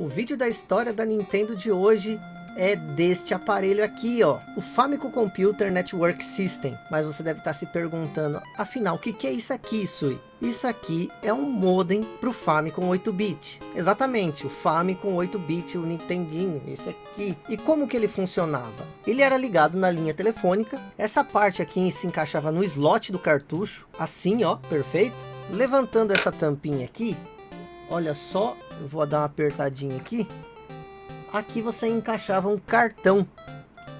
O vídeo da história da Nintendo de hoje é deste aparelho aqui, ó. O Famicom Computer Network System. Mas você deve estar se perguntando, afinal, o que, que é isso aqui, Sui? Isso aqui é um modem para o Famicom 8-bit. Exatamente, o Famicom 8-bit, o Nintendinho, esse aqui. E como que ele funcionava? Ele era ligado na linha telefônica. Essa parte aqui se encaixava no slot do cartucho. Assim, ó, perfeito. Levantando essa tampinha aqui, olha só, vou dar uma apertadinha aqui. Aqui você encaixava um cartão.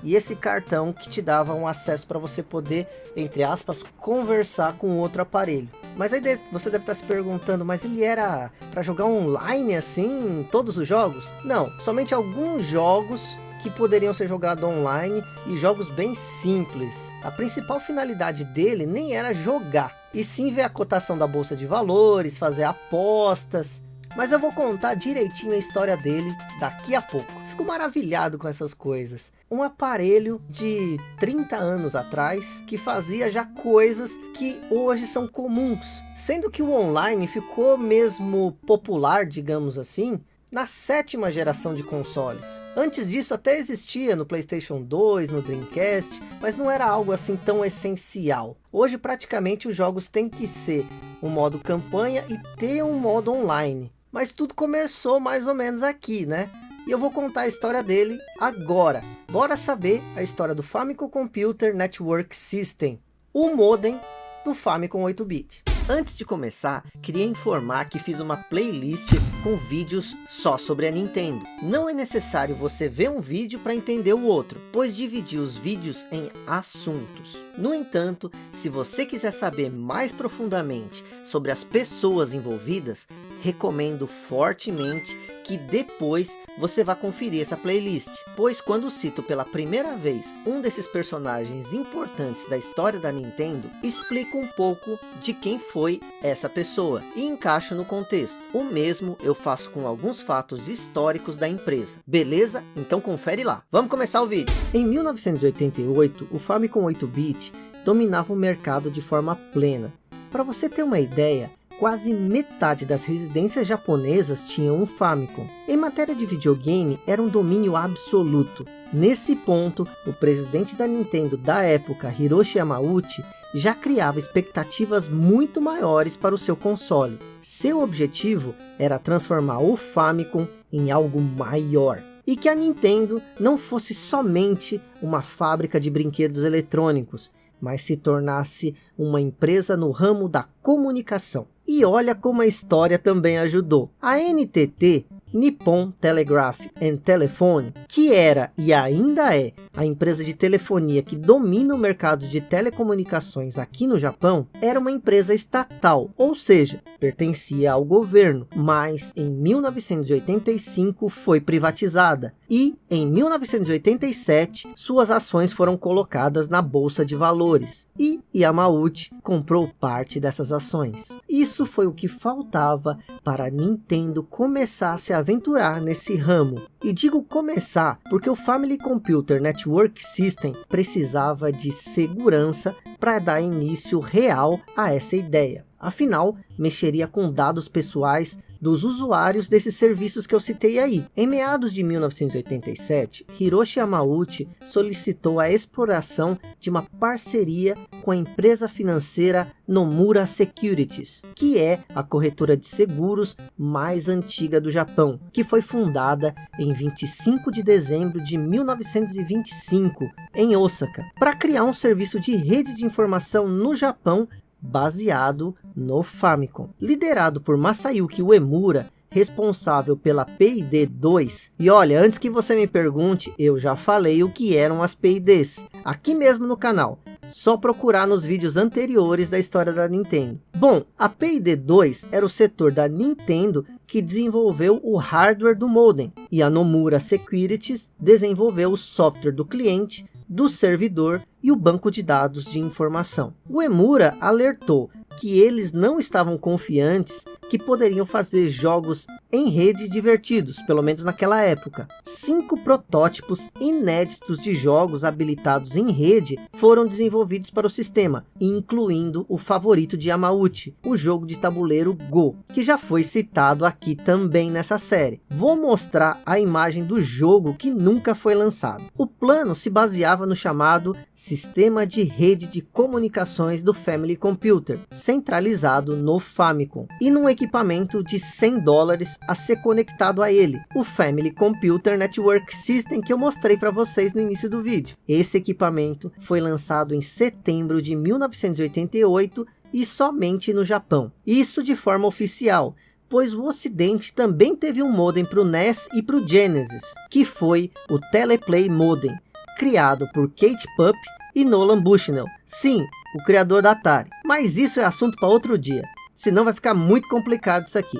E esse cartão que te dava um acesso para você poder, entre aspas, conversar com outro aparelho. Mas aí você deve estar se perguntando, mas ele era para jogar online assim, todos os jogos? Não, somente alguns jogos que poderiam ser jogados online e jogos bem simples. A principal finalidade dele nem era jogar, e sim ver a cotação da bolsa de valores, fazer apostas. Mas eu vou contar direitinho a história dele daqui a pouco. Fico maravilhado com essas coisas. Um aparelho de 30 anos atrás que fazia já coisas que hoje são comuns. Sendo que o online ficou mesmo popular, digamos assim, na sétima geração de consoles. Antes disso até existia no Playstation 2, no Dreamcast, mas não era algo assim tão essencial. Hoje praticamente os jogos têm que ser um modo campanha e ter um modo online. Mas tudo começou mais ou menos aqui, né? E eu vou contar a história dele agora. Bora saber a história do Famicom Computer Network System, o modem do Famicom 8-bit. Antes de começar, queria informar que fiz uma playlist com vídeos só sobre a Nintendo. Não é necessário você ver um vídeo para entender o outro, pois dividi os vídeos em assuntos. No entanto, se você quiser saber mais profundamente sobre as pessoas envolvidas, recomendo fortemente que depois você vá conferir essa playlist, pois quando cito pela primeira vez um desses personagens importantes da história da Nintendo, explico um pouco de quem foi essa pessoa e encaixo no contexto. O mesmo eu faço com alguns fatos históricos da empresa, beleza? Então confere lá. Vamos começar o vídeo. Em 1988, o Famicom 8-bit dominava o mercado de forma plena. Para você ter uma ideia, quase metade das residências japonesas tinham um Famicom. Em matéria de videogame, era um domínio absoluto. Nesse ponto, o presidente da Nintendo da época, Hiroshi Yamauchi, já criava expectativas muito maiores para o seu console. Seu objetivo era transformar o Famicom em algo maior. E que a Nintendo não fosse somente uma fábrica de brinquedos eletrônicos, mas se tornasse uma empresa no ramo da comunicação. E olha como a história também ajudou. A NTT, Nippon Telegraph and Telephone, que era e ainda é a empresa de telefonia que domina o mercado de telecomunicações aqui no Japão, era uma empresa estatal, ou seja, pertencia ao governo, mas em 1985 foi privatizada e em 1987 suas ações foram colocadas na bolsa de valores e Yamauchi comprou parte dessas ações. Isso foi o que faltava para a Nintendo começar a aventurar nesse ramo. E digo começar porque o Family Computer Network System precisava de segurança para dar início real a essa ideia. Afinal, mexeria com dados pessoais dos usuários desses serviços que eu citei aí. Em meados de 1987, Hiroshi Yamauchi solicitou a exploração de uma parceria com a empresa financeira Nomura Securities, que é a corretora de seguros mais antiga do Japão, que foi fundada em 25 de dezembro de 1925 em Osaka, para criar um serviço de rede de informação no Japão baseado no Famicom. Liderado por Masayuki Uemura, responsável pela PID-2. E olha, antes que você me pergunte, eu já falei o que eram as PIDs, aqui mesmo no canal. Só procurar nos vídeos anteriores da história da Nintendo. Bom, a PID-2 era o setor da Nintendo que desenvolveu o hardware do modem. E a Nomura Securities desenvolveu o software do cliente, do servidor e o banco de dados de informação. O Emura alertou que eles não estavam confiantes que poderiam fazer jogos em rede divertidos, pelo menos naquela época. Cinco protótipos inéditos de jogos habilitados em rede foram desenvolvidos para o sistema, incluindo o favorito de Yamauchi, o jogo de tabuleiro Go, que já foi citado aqui também nessa série. Vou mostrar a imagem do jogo que nunca foi lançado. O plano se baseava no chamado Sistema de Rede de Comunicações do Family Computer, centralizado no Famicom, e num equipamento de 100 dólares a ser conectado a ele, o Family Computer Network System que eu mostrei para vocês no início do vídeo. Esse equipamento foi lançado em setembro de 1988 e somente no Japão. Isso de forma oficial, pois o ocidente também teve um modem para o NES e para o Genesis, que foi o Teleplay Modem, criado por Kate Pupp e Nolan Bushnell. Sim, o criador da Atari. Mas isso é assunto para outro dia, senão vai ficar muito complicado isso aqui.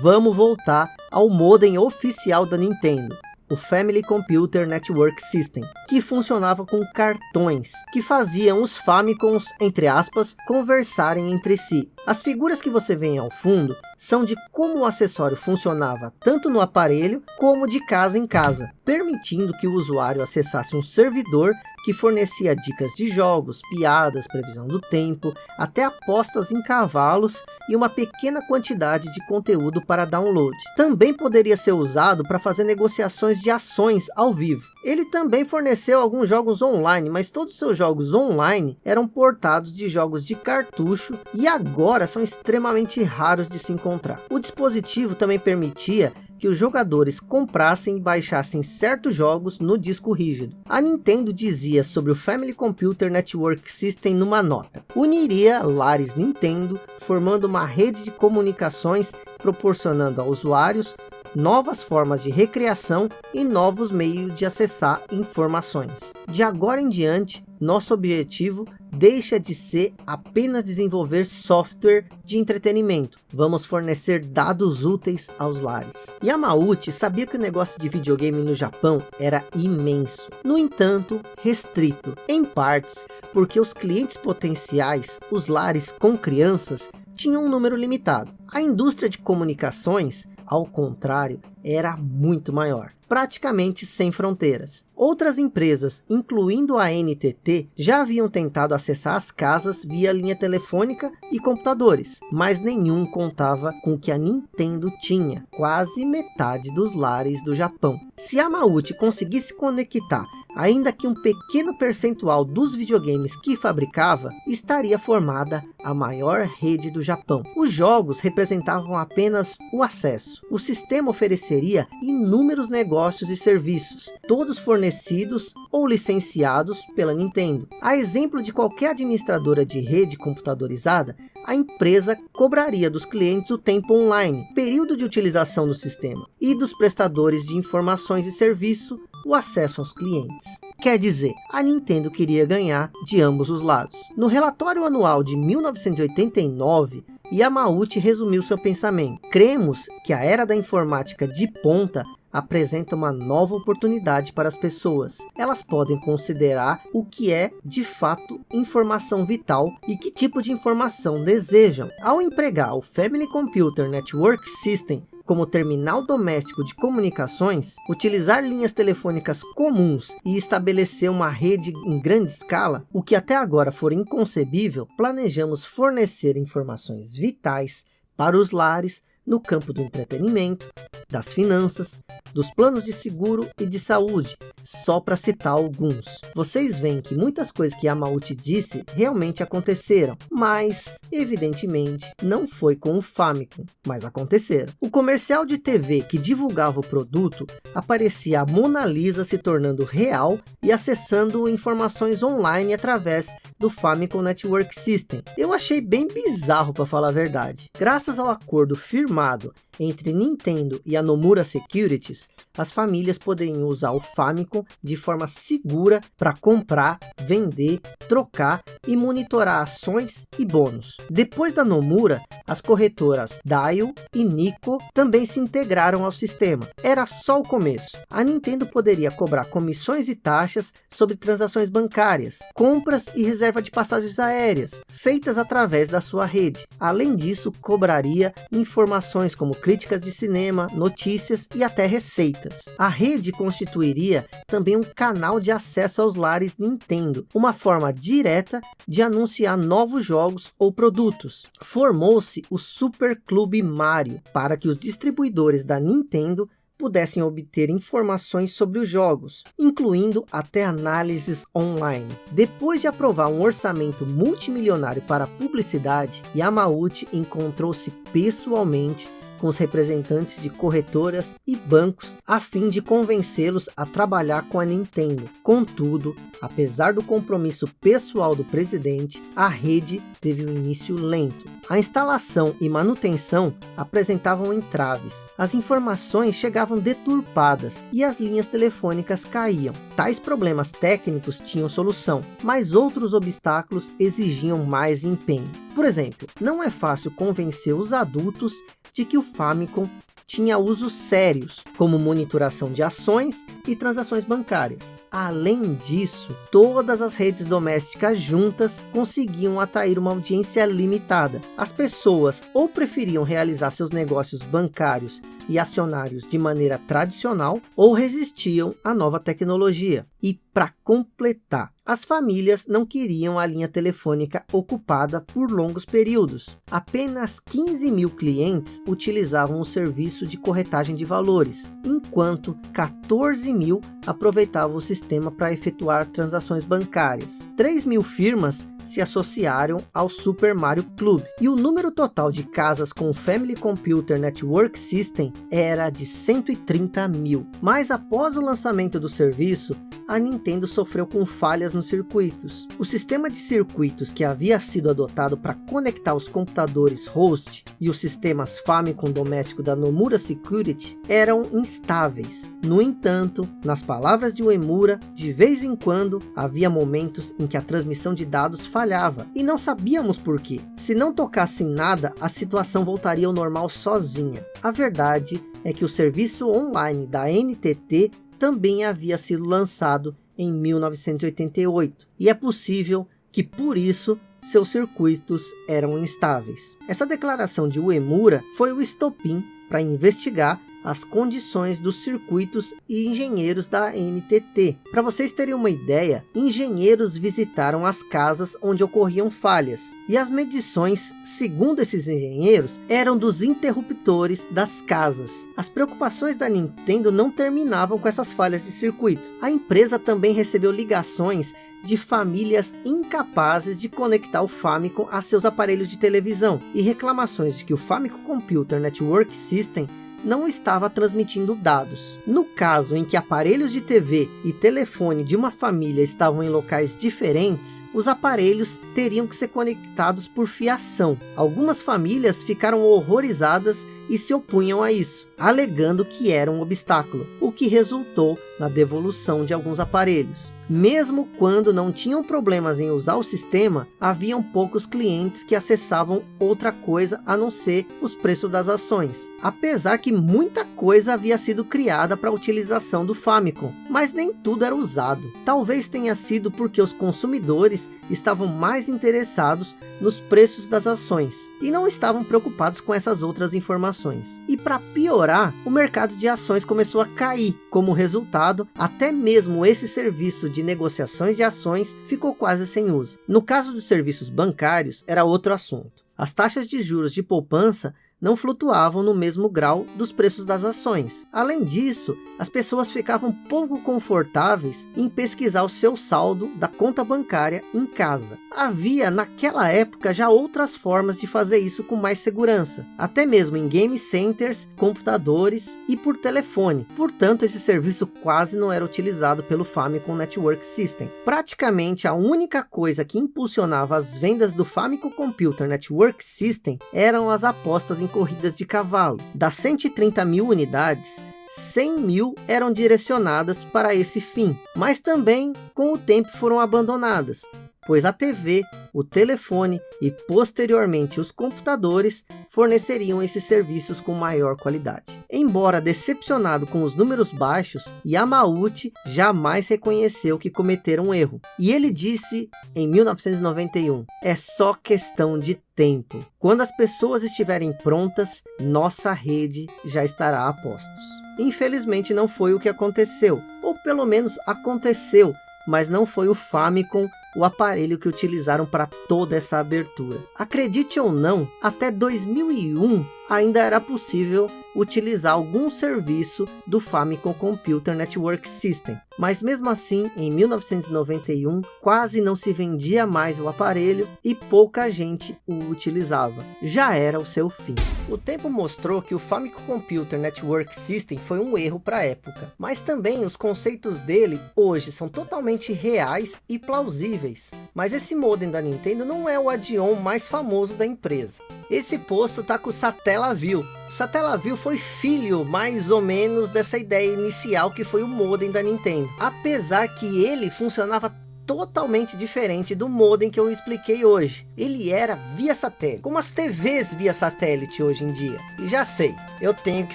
Vamos voltar ao modem oficial da Nintendo o Family Computer Network System, que funcionava com cartões, que faziam os Famicoms, entre aspas, conversarem entre si. As figuras que você vê ao fundo são de como o acessório funcionava tanto no aparelho como de casa em casa, permitindo que o usuário acessasse um servidor que fornecia dicas de jogos, piadas, previsão do tempo, até apostas em cavalos e uma pequena quantidade de conteúdo para download. Também poderia ser usado para fazer negociações de ações ao vivo. Ele também forneceu alguns jogos online, mas todos os seus jogos online eram portados de jogos de cartucho e agora são extremamente raros de se encontrar. O dispositivo também permitia que os jogadores comprassem e baixassem certos jogos no disco rígido. A Nintendo dizia sobre o Family Computer Network System numa nota. Uniria lares Nintendo, formando uma rede de comunicações, proporcionando a usuários novas formas de recreação e novos meios de acessar informações. De agora em diante, nosso objetivo deixa de ser apenas desenvolver software de entretenimento. Vamos fornecer dados úteis aos lares. Yamauchi sabia que o negócio de videogame no Japão era imenso. No entanto, restrito, em partes, porque os clientes potenciais, os lares com crianças, tinham um número limitado. A indústria de comunicações ao contrário, era muito maior, praticamente sem fronteiras. Outras empresas, incluindo a NTT, já haviam tentado acessar as casas via linha telefônica e computadores, mas nenhum contava com o que a Nintendo tinha, quase metade dos lares do Japão. Se a Mauti conseguisse conectar ainda que um pequeno percentual dos videogames que fabricava, estaria formada a maior rede do Japão. Os jogos representavam apenas o acesso. O sistema ofereceria inúmeros negócios e serviços, todos fornecidos ou licenciados pela Nintendo. A exemplo de qualquer administradora de rede computadorizada, a empresa cobraria dos clientes o tempo online, período de utilização do sistema, e dos prestadores de informações e serviço, o acesso aos clientes. Quer dizer, a Nintendo queria ganhar de ambos os lados. No relatório anual de 1989, Yamauchi resumiu seu pensamento. Cremos que a era da informática de ponta apresenta uma nova oportunidade para as pessoas. Elas podem considerar o que é, de fato, informação vital e que tipo de informação desejam. Ao empregar o Family Computer Network System como terminal doméstico de comunicações, utilizar linhas telefônicas comuns e estabelecer uma rede em grande escala, o que até agora for inconcebível, planejamos fornecer informações vitais para os lares no campo do entretenimento, das finanças, dos planos de seguro e de saúde, só para citar alguns. Vocês veem que muitas coisas que Yamauchi disse realmente aconteceram, mas, evidentemente, não foi com o Famicom, mas aconteceram. O comercial de TV que divulgava o produto, aparecia a Mona Lisa se tornando real e acessando informações online através do Famicom Network System. Eu achei bem bizarro para falar a verdade. Graças ao acordo firmado entre Nintendo e a Nomura Securities, as famílias poderiam usar o Famicom de forma segura para comprar, vender, trocar e monitorar ações e bônus. Depois da Nomura, as corretoras Dial e Nico também se integraram ao sistema. Era só o começo. A Nintendo poderia cobrar comissões e taxas sobre transações bancárias, compras e reserva de passagens aéreas, feitas através da sua rede. Além disso, cobraria informações como críticas de cinema, notícias e até receitas. A rede constituiria também um canal de acesso aos lares Nintendo, uma forma direta de anunciar novos jogos ou produtos. Formou-se o Super Clube Mario para que os distribuidores da Nintendo pudessem obter informações sobre os jogos, incluindo até análises online. Depois de aprovar um orçamento multimilionário para publicidade, Yamauchi encontrou-se pessoalmente com os representantes de corretoras e bancos a fim de convencê-los a trabalhar com a Nintendo. Contudo, apesar do compromisso pessoal do presidente, a rede teve um início lento. A instalação e manutenção apresentavam entraves, as informações chegavam deturpadas e as linhas telefônicas caíam. Tais problemas técnicos tinham solução, mas outros obstáculos exigiam mais empenho. Por exemplo, não é fácil convencer os adultos de que o Famicom tinha usos sérios, como monitoração de ações e transações bancárias. Além disso, todas as redes domésticas juntas conseguiam atrair uma audiência limitada. As pessoas ou preferiam realizar seus negócios bancários e acionários de maneira tradicional ou resistiam à nova tecnologia. E para completar, as famílias não queriam a linha telefônica ocupada por longos períodos. Apenas 15 mil clientes utilizavam o serviço de corretagem de valores, enquanto 14 mil aproveitavam o sistema para efetuar transações bancárias. 3 mil firmas se associaram ao Super Mario Club. E o número total de casas com o Family Computer Network System era de 130 mil. Mas após o lançamento do serviço, a Nintendo sofreu com falhas nos circuitos. O sistema de circuitos que havia sido adotado para conectar os computadores host e os sistemas Famicom doméstico da Nomura Security eram instáveis. No entanto, nas palavras de Uemura, de vez em quando havia momentos em que a transmissão de dados falhava e não sabíamos por quê. Se não tocassem nada, a situação voltaria ao normal sozinha. A verdade é que o serviço online da NTT também havia sido lançado em 1988 e é possível que por isso seus circuitos eram instáveis. Essa declaração de Uemura foi o estopim para investigar as condições dos circuitos e engenheiros da NTT. Para vocês terem uma ideia, engenheiros visitaram as casas onde ocorriam falhas, e as medições, segundo esses engenheiros, eram dos interruptores das casas. As preocupações da Nintendo não terminavam com essas falhas de circuito. A empresa também recebeu ligações de famílias incapazes de conectar o Famicom a seus aparelhos de televisão e reclamações de que o Famicom Computer Network System não estava transmitindo dados. No caso em que aparelhos de TV e telefone de uma família estavam em locais diferentes, os aparelhos teriam que ser conectados por fiação. Algumas famílias ficaram horrorizadas e se opunham a isso, alegando que era um obstáculo, o que resultou na devolução de alguns aparelhos. Mesmo quando não tinham problemas em usar o sistema, haviam poucos clientes que acessavam outra coisa a não ser os preços das ações. Apesar que muita coisa havia sido criada para a utilização do Famicom, mas nem tudo era usado. Talvez tenha sido porque os consumidores estavam mais interessados nos preços das ações e não estavam preocupados com essas outras informações. E para piorar, o mercado de ações começou a cair. Como resultado, até mesmo esse serviço de negociações de ações ficou quase sem uso. No caso dos serviços bancários, era outro assunto. As taxas de juros de poupança não flutuavam no mesmo grau dos preços das ações. Além disso, as pessoas ficavam pouco confortáveis em pesquisar o seu saldo da conta bancária em casa. Havia naquela época já outras formas de fazer isso com mais segurança, até mesmo em game centers, computadores e por telefone. Portanto, esse serviço quase não era utilizado pelo Famicom Network System. Praticamente a única coisa que impulsionava as vendas do Famicom Computer Network System eram as apostas em corridas de cavalo. Das 130 mil unidades, 100 mil eram direcionadas para esse fim, mas também com o tempo foram abandonadas, pois a TV, o telefone e posteriormente os computadores forneceriam esses serviços com maior qualidade. Embora decepcionado com os números baixos, Yamauchi jamais reconheceu que cometeram um erro. E ele disse em 1991, é só questão de tempo. Quando as pessoas estiverem prontas, nossa rede já estará a postos. Infelizmente não foi o que aconteceu, ou pelo menos aconteceu, mas não foi o Famicom o aparelho que utilizaram para toda essa abertura. Acredite ou não, até 2001 ainda era possível utilizar algum serviço do Famicom Computer Network System. Mas mesmo assim, em 1991, quase não se vendia mais o aparelho e pouca gente o utilizava. Já era o seu fim. O tempo mostrou que o Famicom Computer Network System foi um erro para a época, mas também os conceitos dele hoje são totalmente reais e plausíveis. Mas esse modem da Nintendo não é o add-on mais famoso da empresa. Esse posto tá com o Satellaview. O Satellaview foi filho, mais ou menos, dessa ideia inicial que foi o modem da Nintendo. Apesar que ele funcionava totalmente diferente do modem que eu expliquei hoje. Ele era via satélite, como as TVs via satélite hoje em dia. E já sei, eu tenho que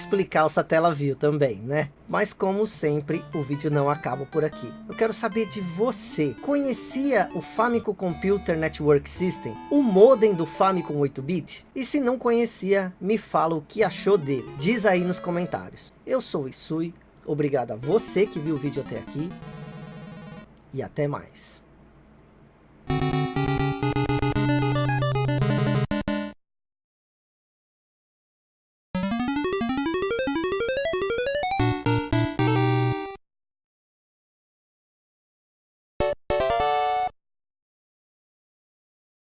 explicar o Satellaview também, né? Mas como sempre, o vídeo não acaba por aqui. Eu quero saber de você. Conhecia o Famicom Computer Network System? O modem do Famicom 8-bit? E se não conhecia, me fala o que achou dele. Diz aí nos comentários. Eu sou o Isui. Obrigado a você que viu o vídeo até aqui e até mais.